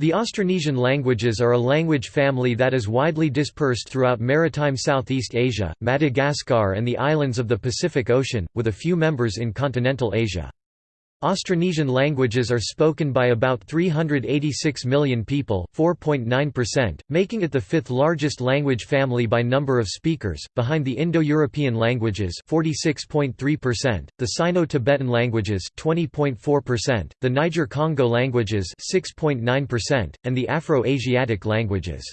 The Austronesian languages are a language family that is widely dispersed throughout maritime Southeast Asia, Madagascar and the islands of the Pacific Ocean, with a few members in continental Asia. Austronesian languages are spoken by about 386 million people 4.9%, making it the fifth largest language family by number of speakers, behind the Indo-European languages 46.3%, the Sino-Tibetan languages 20.4%, the Niger-Congo languages 6.9%, and the Afro-Asiatic languages.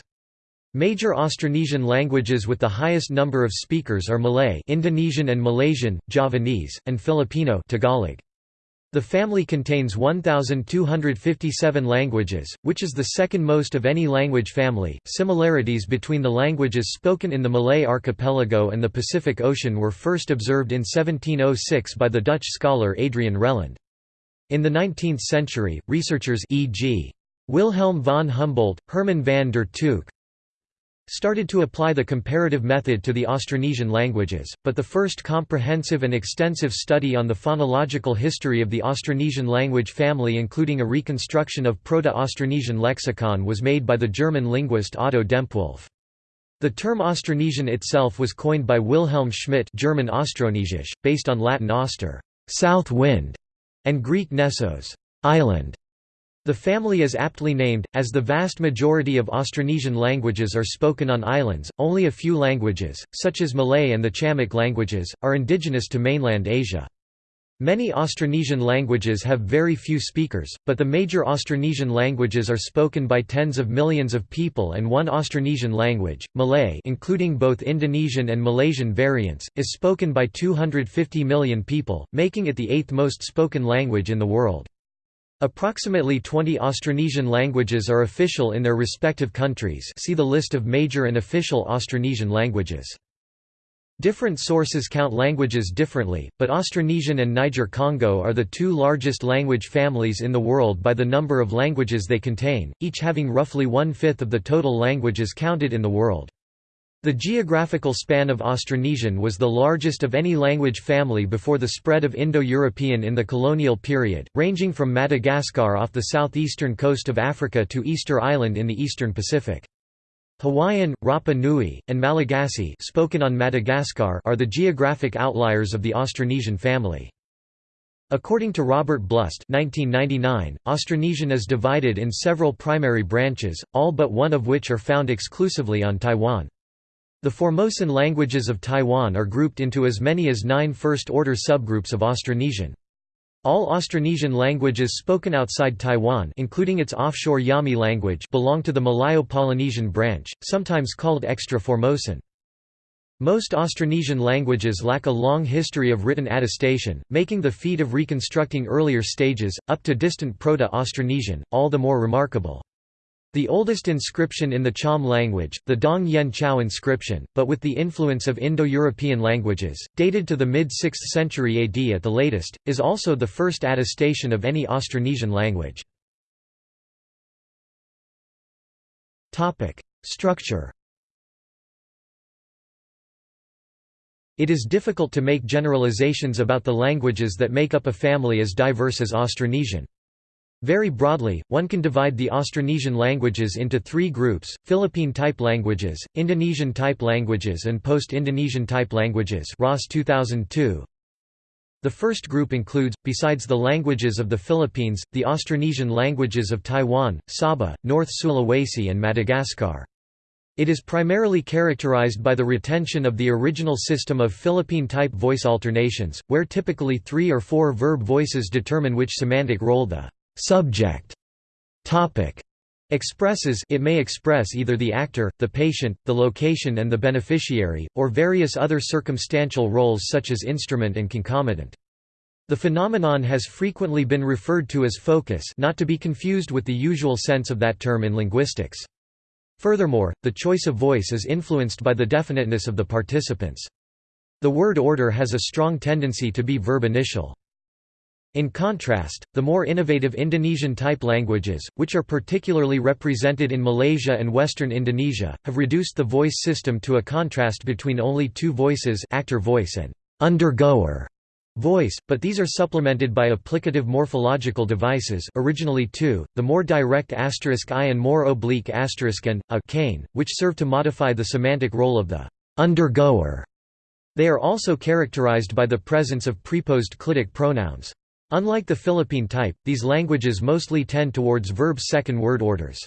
Major Austronesian languages with the highest number of speakers are Malay Indonesian and Malaysian, Javanese, and Filipino Tagalog. The family contains 1,257 languages, which is the second most of any language family. Similarities between the languages spoken in the Malay archipelago and the Pacific Ocean were first observed in 1706 by the Dutch scholar Adrian Reland. In the 19th century, researchers e.g. Wilhelm von Humboldt, Hermann van der Tuuk, started to apply the comparative method to the Austronesian languages, but the first comprehensive and extensive study on the phonological history of the Austronesian language family including a reconstruction of Proto-Austronesian lexicon was made by the German linguist Otto Dempwolff. The term Austronesian itself was coined by Wilhelm Schmidt German Austronesisch, based on Latin auster south wind", and Greek nessos island", the family is aptly named, as the vast majority of Austronesian languages are spoken on islands, only a few languages, such as Malay and the Chamic languages, are indigenous to mainland Asia. Many Austronesian languages have very few speakers, but the major Austronesian languages are spoken by tens of millions of people and one Austronesian language, Malay including both Indonesian and Malaysian variants, is spoken by 250 million people, making it the eighth most spoken language in the world. Approximately 20 Austronesian languages are official in their respective countries see the list of major and official Austronesian languages. Different sources count languages differently, but Austronesian and Niger-Congo are the two largest language families in the world by the number of languages they contain, each having roughly one-fifth of the total languages counted in the world. The geographical span of Austronesian was the largest of any language family before the spread of Indo-European in the colonial period, ranging from Madagascar off the southeastern coast of Africa to Easter Island in the eastern Pacific. Hawaiian, Rapa Nui, and Malagasy spoken on Madagascar are the geographic outliers of the Austronesian family. According to Robert Blust 1999, Austronesian is divided in several primary branches, all but one of which are found exclusively on Taiwan. The Formosan languages of Taiwan are grouped into as many as nine first-order subgroups of Austronesian. All Austronesian languages spoken outside Taiwan including its offshore Yami language belong to the Malayo-Polynesian branch, sometimes called Extra-Formosan. Most Austronesian languages lack a long history of written attestation, making the feat of reconstructing earlier stages, up to distant Proto-Austronesian, all the more remarkable. The oldest inscription in the Cham language, the Dong Yen Chao inscription, but with the influence of Indo-European languages, dated to the mid-6th century AD at the latest, is also the first attestation of any Austronesian language. Structure It is difficult to make generalizations about the languages that make up a family as diverse as Austronesian. Very broadly, one can divide the Austronesian languages into three groups, Philippine-type languages, Indonesian-type languages and Post-Indonesian type languages Ross 2002. The first group includes, besides the languages of the Philippines, the Austronesian languages of Taiwan, Sabah, North Sulawesi and Madagascar. It is primarily characterized by the retention of the original system of Philippine-type voice alternations, where typically three or four verb voices determine which semantic role the subject topic expresses it may express either the actor, the patient, the location and the beneficiary, or various other circumstantial roles such as instrument and concomitant. The phenomenon has frequently been referred to as focus not to be confused with the usual sense of that term in linguistics. Furthermore, the choice of voice is influenced by the definiteness of the participants. The word order has a strong tendency to be verb initial. In contrast, the more innovative Indonesian-type languages, which are particularly represented in Malaysia and Western Indonesia, have reduced the voice system to a contrast between only two voices actor voice and undergoer voice, but these are supplemented by applicative morphological devices originally two, the more direct asterisk i and more oblique asterisk and, a cane, which serve to modify the semantic role of the undergoer. They are also characterized by the presence of preposed clitic pronouns. Unlike the Philippine type, these languages mostly tend towards verb second word orders.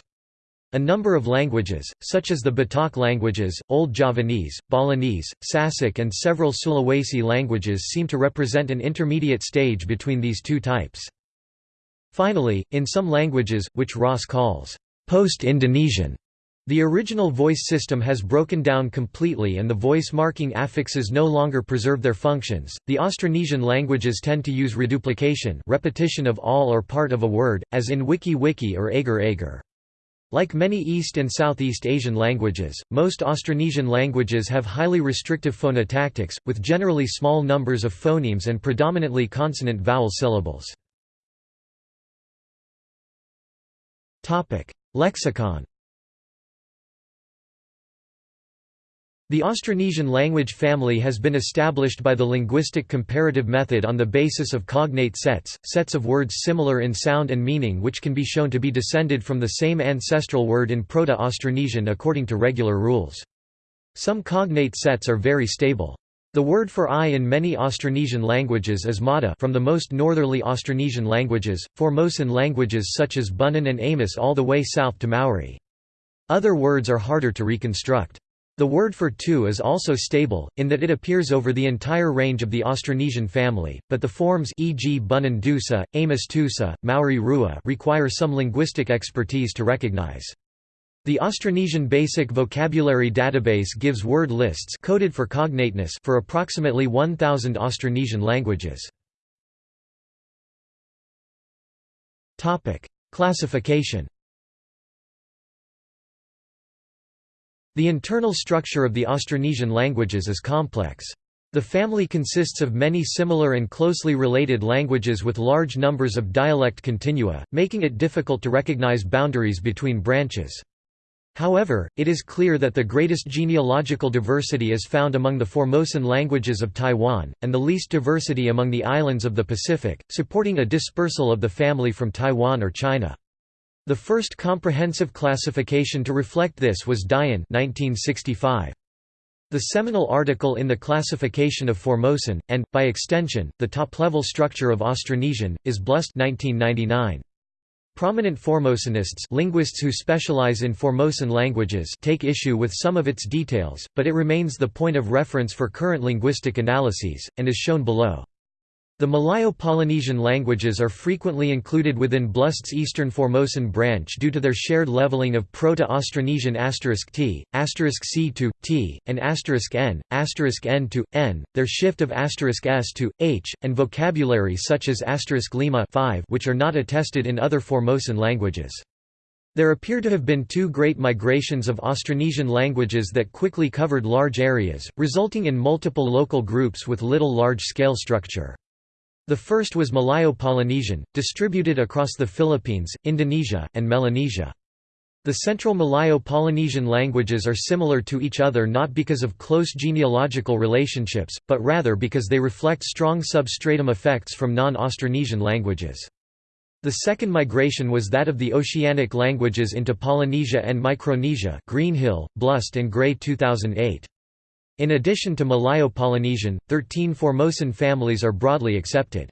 A number of languages, such as the Batak languages, Old Javanese, Balinese, Sasak and several Sulawesi languages seem to represent an intermediate stage between these two types. Finally, in some languages, which Ross calls post-Indonesian, the original voice system has broken down completely and the voice marking affixes no longer preserve their functions. The Austronesian languages tend to use reduplication, repetition of all or part of a word, as in wiki wiki or agar agar. Like many East and Southeast Asian languages, most Austronesian languages have highly restrictive phonotactics, with generally small numbers of phonemes and predominantly consonant vowel syllables. Lexicon The Austronesian language family has been established by the linguistic comparative method on the basis of cognate sets, sets of words similar in sound and meaning which can be shown to be descended from the same ancestral word in Proto-Austronesian according to regular rules. Some cognate sets are very stable. The word for I in many Austronesian languages is mata from the most northerly Austronesian languages, Formosan languages such as Bunun and Amis all the way south to Maori. Other words are harder to reconstruct. The word for two is also stable, in that it appears over the entire range of the Austronesian family, but the forms e.g. Bunun Dusa, Amis Tusa, Maori Rua require some linguistic expertise to recognize. The Austronesian Basic Vocabulary Database gives word lists coded for cognateness for approximately 1,000 Austronesian languages. Classification The internal structure of the Austronesian languages is complex. The family consists of many similar and closely related languages with large numbers of dialect continua, making it difficult to recognize boundaries between branches. However, it is clear that the greatest genealogical diversity is found among the Formosan languages of Taiwan, and the least diversity among the islands of the Pacific, supporting a dispersal of the family from Taiwan or China. The first comprehensive classification to reflect this was Dyen 1965. The seminal article in the classification of Formosan, and, by extension, the top-level structure of Austronesian, is Blust 1999. Prominent Formosanists linguists who specialize in Formosan languages take issue with some of its details, but it remains the point of reference for current linguistic analyses, and is shown below. The Malayo-Polynesian languages are frequently included within Blust's Eastern Formosan branch due to their shared leveling of Proto-Austronesian asterisk *t, *c to t, and *n, *n to n, their shift of s to h, and vocabulary such as lima 5 which are not attested in other Formosan languages. There appear to have been two great migrations of Austronesian languages that quickly covered large areas, resulting in multiple local groups with little large-scale structure. The first was Malayo-Polynesian, distributed across the Philippines, Indonesia, and Melanesia. The Central Malayo-Polynesian languages are similar to each other not because of close genealogical relationships, but rather because they reflect strong substratum effects from non-Austronesian languages. The second migration was that of the Oceanic languages into Polynesia and Micronesia Greenhill, Blust and Gray 2008. In addition to Malayo-Polynesian, 13 Formosan families are broadly accepted.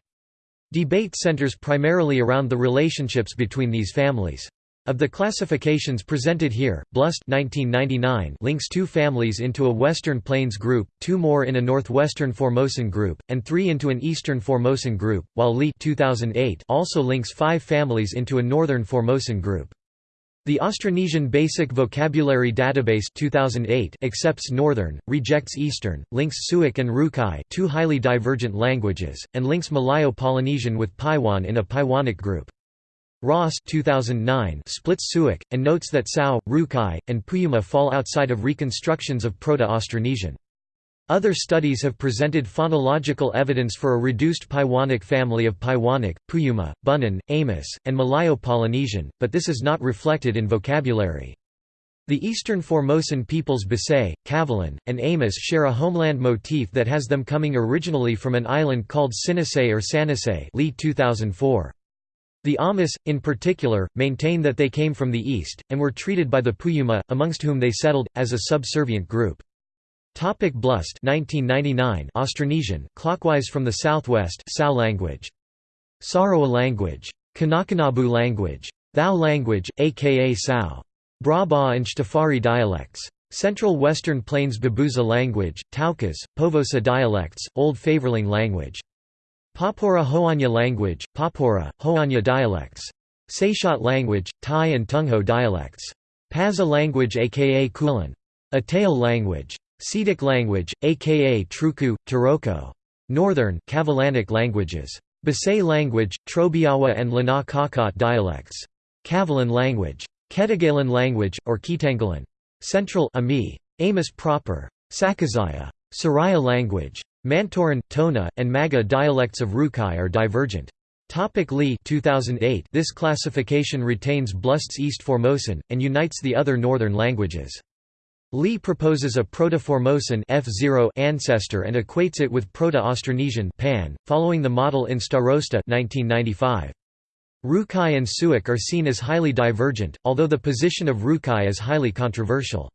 Debate centers primarily around the relationships between these families. Of the classifications presented here, Blust 1999 links two families into a Western Plains group, two more in a Northwestern Formosan group, and three into an Eastern Formosan group, while Lee 2008 also links five families into a Northern Formosan group. The Austronesian Basic Vocabulary Database 2008 accepts Northern, rejects Eastern, links Tsouic and Rukai two highly divergent languages, and links Malayo-Polynesian with Paiwan in a Paiwanic group. Ross 2009 splits Tsouic, and notes that Tsou, Rukai, and Puyuma fall outside of reconstructions of Proto-Austronesian. Other studies have presented phonological evidence for a reduced Paiwanic family of Paiwanic, Puyuma, Bunun, Amis, and Malayo-Polynesian, but this is not reflected in vocabulary. The eastern Formosan peoples Basay, Kavalan, and Amis share a homeland motif that has them coming originally from an island called Sinisay or Sanisay Lee 2004. The Amis, in particular, maintain that they came from the east, and were treated by the Puyuma, amongst whom they settled, as a subservient group. Topic Blust 1999 Austronesian, clockwise from the southwest Tsou language. Saroa language. Kanakanabu language. Thao language, aka Sao. Braba and Shtafari dialects. Central Western Plains Babuza language, Taokas, Povosa dialects, Old Favorlang language. Papora Hoanya language, Papora, Hoanya dialects. Saisiyat language, Thai and Tungho dialects. Pazeh language aka Kulin. Atayal language. Seediq language, aka Truku, Taroko. Northern Kavalanic languages. Basay language, Trobiawa and Lana Kakot dialects. Kavalan language. Ketagalan language, or Ketangalan. Central Ami. Amis proper. Sakizaya. Siraya language. Mantauran, Tona, and Maga dialects of Rukai are divergent. Topic Lee 2008 This classification retains Blust's East Formosan, and unites the other northern languages. Lee proposes a Proto-Formosan F0 ancestor and equates it with Proto-Austronesian Pan, following the model in Starosta 1995. Rukai and Tsouic are seen as highly divergent, although the position of Rukai is highly controversial.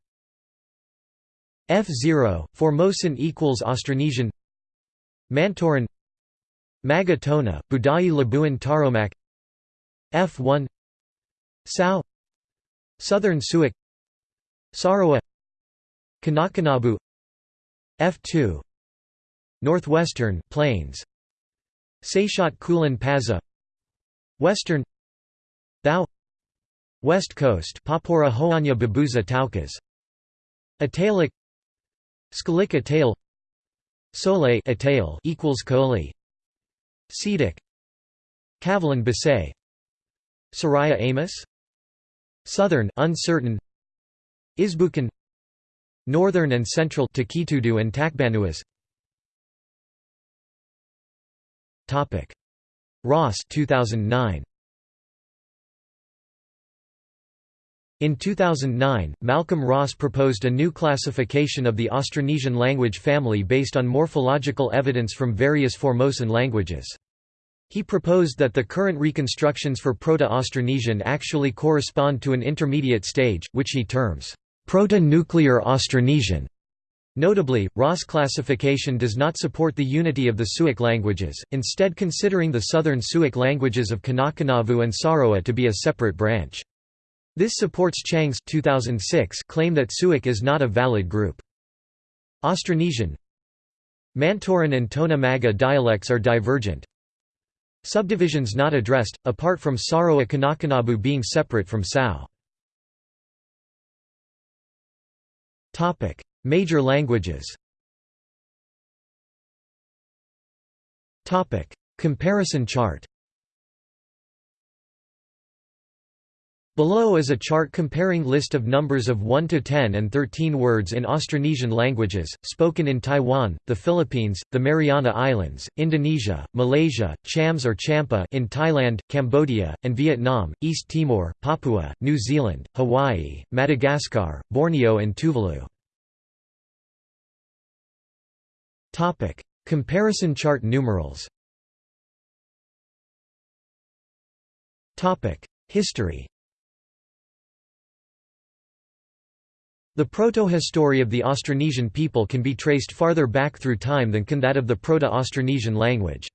F0, Formosan equals Austronesian Mantauran Magatona, Budai Labuan Taromak F1 Tsou Southern Tsouic Saroa Kanakanabu F2 Northwestern Plains Saisiyat Kulin Pazeh Western Thao West Coast Papora Hoanya Babuza Taokas Atayalic Skalik Atale Sole Atale equals Koli Seediq Kavalan Basay Siraya Amis Southern uncertain Isbukan Northern and Central Takitudu and Takbanuas Topic. Ross 2009 In 2009, Malcolm Ross proposed a new classification of the Austronesian language family based on morphological evidence from various Formosan languages. He proposed that the current reconstructions for Proto-Austronesian actually correspond to an intermediate stage, which he terms, Proto-Nuclear Austronesian. Notably, Ross classification does not support the unity of the Tsouic languages, instead considering the southern Tsouic languages of Kanakanavu and Saroa to be a separate branch. This supports Chang's 2006 claim that Tsouic is not a valid group. Austronesian Mantauran and Tona Maga dialects are divergent. Subdivisions not addressed, apart from Saroa Kanakanabu being separate from Tsou. Major languages Topic: Comparison chart Below is a chart comparing list of numbers of 1 to 10 and 13 words in Austronesian languages, spoken in Taiwan, the Philippines, the Mariana Islands, Indonesia, Malaysia, Chams or Champa in Thailand, Cambodia, and Vietnam, East Timor, Papua, New Zealand, Hawaii, Madagascar, Borneo and Tuvalu. Comparison chart numerals. History The proto-history of the Austronesian people can be traced farther back through time than can that of the Proto-Austronesian language.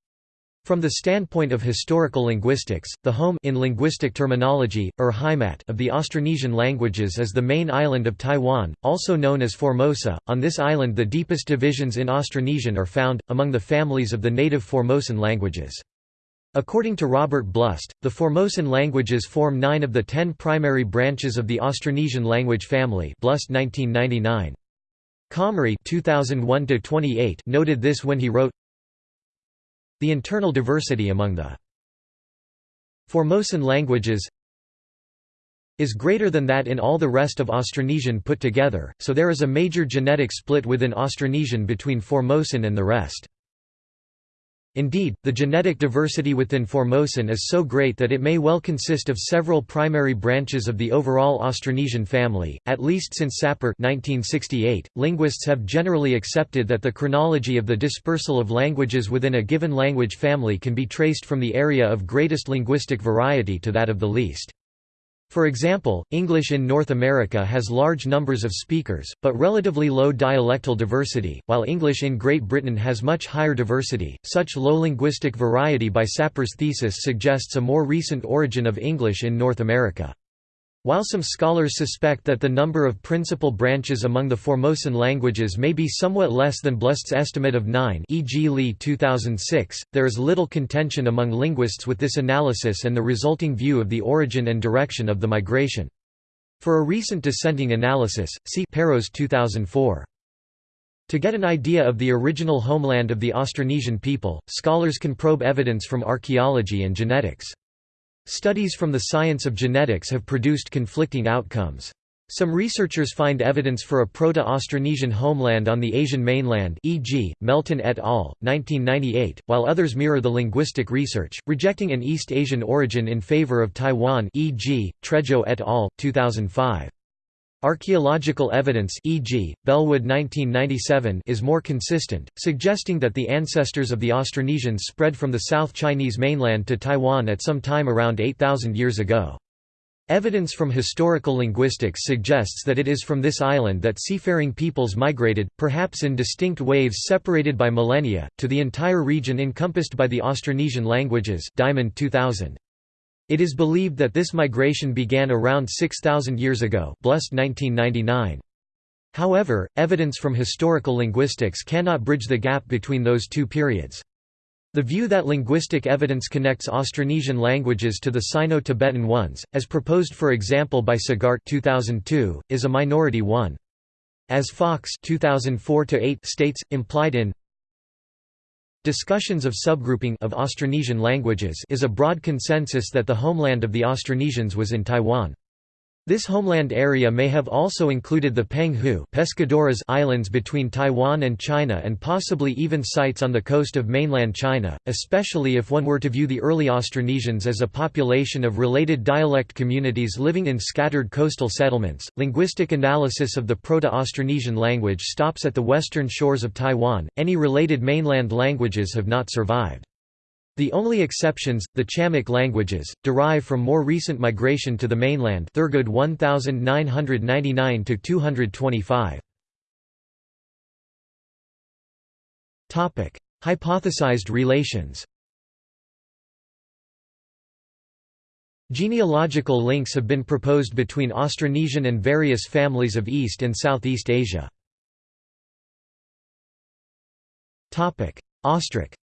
From the standpoint of historical linguistics, the home in linguistic terminology, or Heimat of the Austronesian languages is the main island of Taiwan, also known as Formosa. On this island the deepest divisions in Austronesian are found, among the families of the native Formosan languages. According to Robert Blust, the Formosan languages form nine of the ten primary branches of the Austronesian language family Blust 1999. Comrie 2001 noted this when he wrote, The internal diversity among the Formosan languages is greater than that in all the rest of Austronesian put together, so there is a major genetic split within Austronesian between Formosan and the rest. Indeed, the genetic diversity within Formosan is so great that it may well consist of several primary branches of the overall Austronesian family, at least since Sapir 1968. .Linguists have generally accepted that the chronology of the dispersal of languages within a given language family can be traced from the area of greatest linguistic variety to that of the least. For example, English in North America has large numbers of speakers, but relatively low dialectal diversity, while English in Great Britain has much higher diversity. Such low linguistic variety by Sapir's thesis suggests a more recent origin of English in North America. While some scholars suspect that the number of principal branches among the Formosan languages may be somewhat less than Blust's estimate of nine e.g. Lee 2006, there is little contention among linguists with this analysis and the resulting view of the origin and direction of the migration. For a recent dissenting analysis, see Peiros 2004. To get an idea of the original homeland of the Austronesian people, scholars can probe evidence from archaeology and genetics. Studies from the science of genetics have produced conflicting outcomes. Some researchers find evidence for a Proto-Austronesian homeland on the Asian mainland e.g., Melton et al., 1998, while others mirror the linguistic research, rejecting an East Asian origin in favor of Taiwan e.g., Trejaut et al., 2005. Archaeological evidence e.g., Bellwood 1997 is more consistent, suggesting that the ancestors of the Austronesians spread from the South Chinese mainland to Taiwan at some time around 8,000 years ago. Evidence from historical linguistics suggests that it is from this island that seafaring peoples migrated, perhaps in distinct waves separated by millennia, to the entire region encompassed by the Austronesian languages Diamond 2000. It is believed that this migration began around 6,000 years ago Blust 1999. However, evidence from historical linguistics cannot bridge the gap between those two periods. The view that linguistic evidence connects Austronesian languages to the Sino-Tibetan ones, as proposed for example by Sagart 2002, is a minority one. As Fox 2004 states, implied in Discussions of subgrouping of Austronesian languages is a broad consensus that the homeland of the Austronesians was in Taiwan. This homeland area may have also included the Penghu Pescadores islands between Taiwan and China and possibly even sites on the coast of mainland China, especially if one were to view the early Austronesians as a population of related dialect communities living in scattered coastal settlements. Linguistic analysis of the Proto-Austronesian language stops at the western shores of Taiwan. Any related mainland languages have not survived. The only exceptions, the Chamic languages, derive from more recent migration to the mainland Thurgood 1999–225. Hypothesized relations Genealogical links have been proposed between Austronesian and various families of East and Southeast Asia. Topic: Austric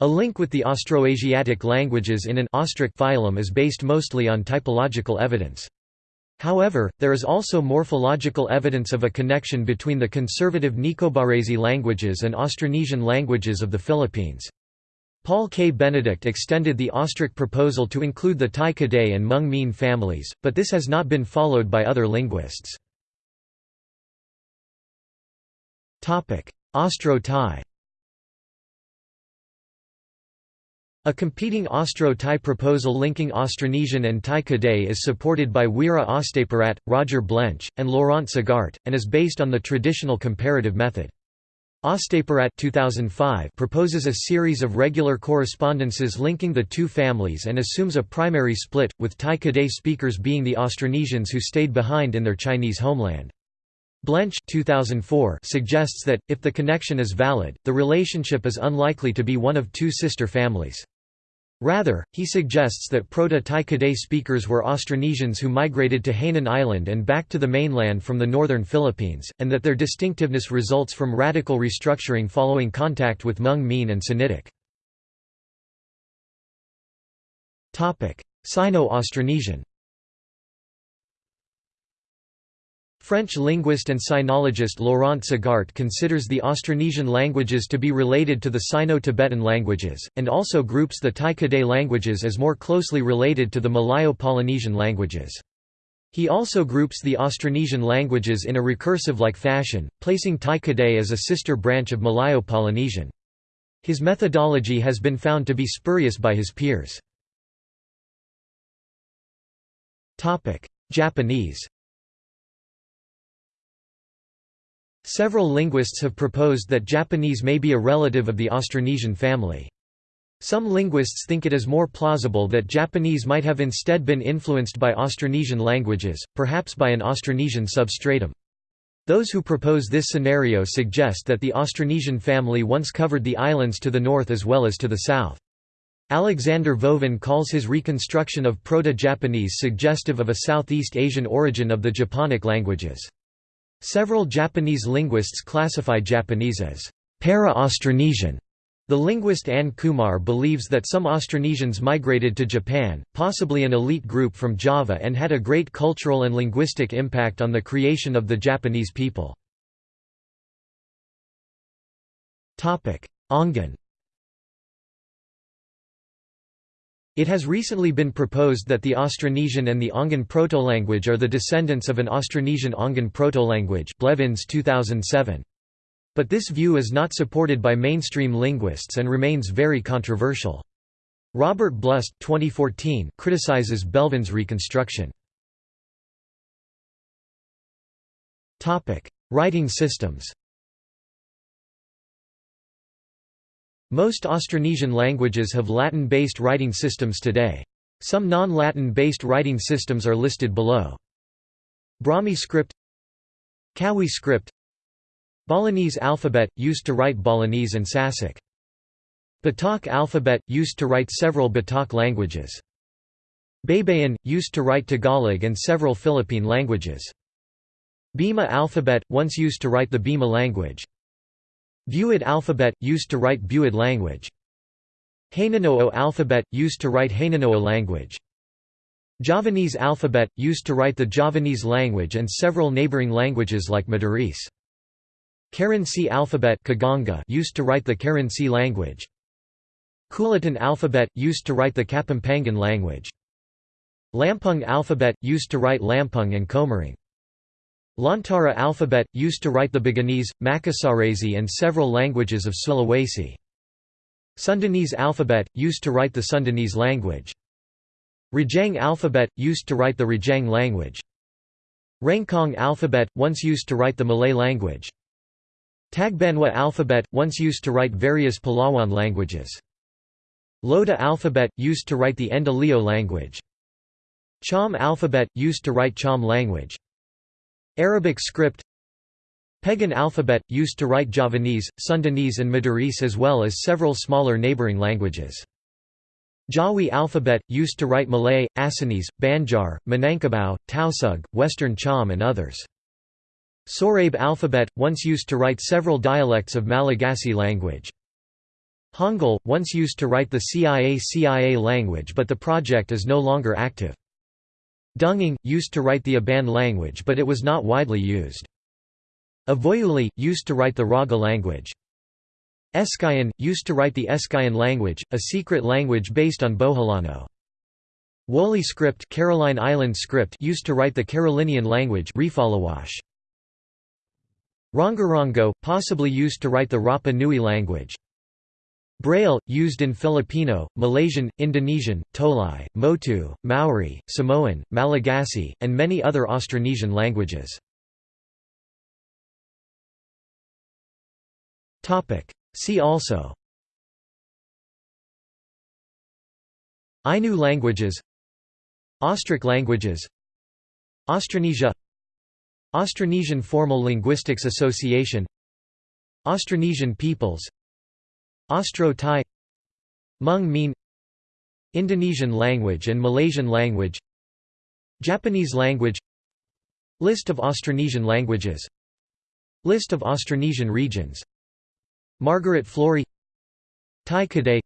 A link with the Austroasiatic languages in an Austric phylum is based mostly on typological evidence. However, there is also morphological evidence of a connection between the conservative Nicobarese languages and Austronesian languages of the Philippines. Paul K. Benedict extended the Austric proposal to include the Tai Kadai and Hmong Mien families, but this has not been followed by other linguists. Austro-Tai A competing Austro-Tai proposal linking Austronesian and Tai Kadai is supported by Weera Ostapirat, Roger Blench, and Laurent Sagart, and is based on the traditional comparative method. Ostapirat 2005 proposes a series of regular correspondences linking the two families and assumes a primary split, with Tai Kadai speakers being the Austronesians who stayed behind in their Chinese homeland. Blench 2004 suggests that, if the connection is valid, the relationship is unlikely to be one of two sister families. Rather, he suggests that Proto-Tai Kadai speakers were Austronesians who migrated to Hainan Island and back to the mainland from the northern Philippines, and that their distinctiveness results from radical restructuring following contact with Hmong Mien and Sinitic. Sino-Austronesian French linguist and sinologist Laurent Sagart considers the Austronesian languages to be related to the Sino-Tibetan languages, and also groups the Tai Kadai languages as more closely related to the Malayo-Polynesian languages. He also groups the Austronesian languages in a recursive-like fashion, placing Tai Kadai as a sister branch of Malayo-Polynesian. His methodology has been found to be spurious by his peers. Japanese Several linguists have proposed that Japanese may be a relative of the Austronesian family. Some linguists think it is more plausible that Japanese might have instead been influenced by Austronesian languages, perhaps by an Austronesian substratum. Those who propose this scenario suggest that the Austronesian family once covered the islands to the north as well as to the south. Alexander Vovin calls his reconstruction of Proto-Japanese suggestive of a Southeast Asian origin of the Japonic languages. Several Japanese linguists classify Japanese as para-Austronesian. The linguist Ann Kumar believes that some Austronesians migrated to Japan, possibly an elite group from Java and had a great cultural and linguistic impact on the creation of the Japanese people. Ongan It has recently been proposed that the Austronesian and the Ongan proto-language are the descendants of an Austronesian Ongan protolanguage Blevins 2007. But this view is not supported by mainstream linguists and remains very controversial. Robert Blust 2014 criticizes Blevins' reconstruction. Writing systems Most Austronesian languages have Latin-based writing systems today. Some non-Latin-based writing systems are listed below. Brahmi script Kawi script Balinese alphabet, used to write Balinese and Sasak. Batak alphabet, used to write several Batak languages. Baybayin, used to write Tagalog and several Philippine languages. Bima alphabet, once used to write the Bima language. Buid alphabet, used to write Buid language. Hanunoo alphabet, used to write Hanunoo language. Javanese alphabet, used to write the Javanese language and several neighboring languages like Madurese. Kerinci alphabet used to write the Kerinci language. Kulitan alphabet, used to write the Kapampangan language. Lampung alphabet, used to write Lampung and Komering. Lontara alphabet, used to write the Buginese, Makassarese and several languages of Sulawesi. Sundanese alphabet, used to write the Sundanese language. Rejang alphabet, used to write the Rejang language. Rencong alphabet, once used to write the Malay language. Tagbanwa alphabet, once used to write various Palawan languages. Loda alphabet, used to write the Endoleo language. Cham alphabet, used to write Cham language. Arabic script Pegon alphabet, used to write Javanese, Sundanese and Madurese as well as several smaller neighboring languages. Jawi alphabet, used to write Malay, Acehnese, Banjar, Minangkabau, Tausug, Western Cham and others. Sorabe alphabet, once used to write several dialects of Malagasy language. Hangul, once used to write the CIA-CIA language but the project is no longer active. Dungang, used to write the Iban language but it was not widely used. Avoiuli, used to write the Raga language. Eskayan, used to write the Eskayan language, a secret language based on Boholano. Woleai script, Caroline Island script used to write the Carolinian language Rongorongo, possibly used to write the Rapa Nui language. Braille, used in Filipino, Malaysian, Indonesian, Tolai, Motu, Maori, Samoan, Malagasy, and many other Austronesian languages. See also. Ainu languages. Austric languages. Austronesia Austronesian Formal Linguistics Association. Austronesian peoples Austro-Tai Hmong Mien Indonesian language and Malaysian language Japanese language List of Austronesian languages List of Austronesian regions Margaret Florey Tai Kadai.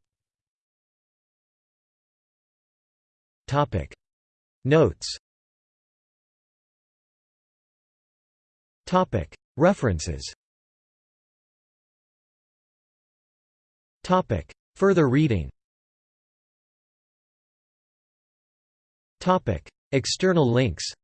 Notes. Topic. References Further reading. External links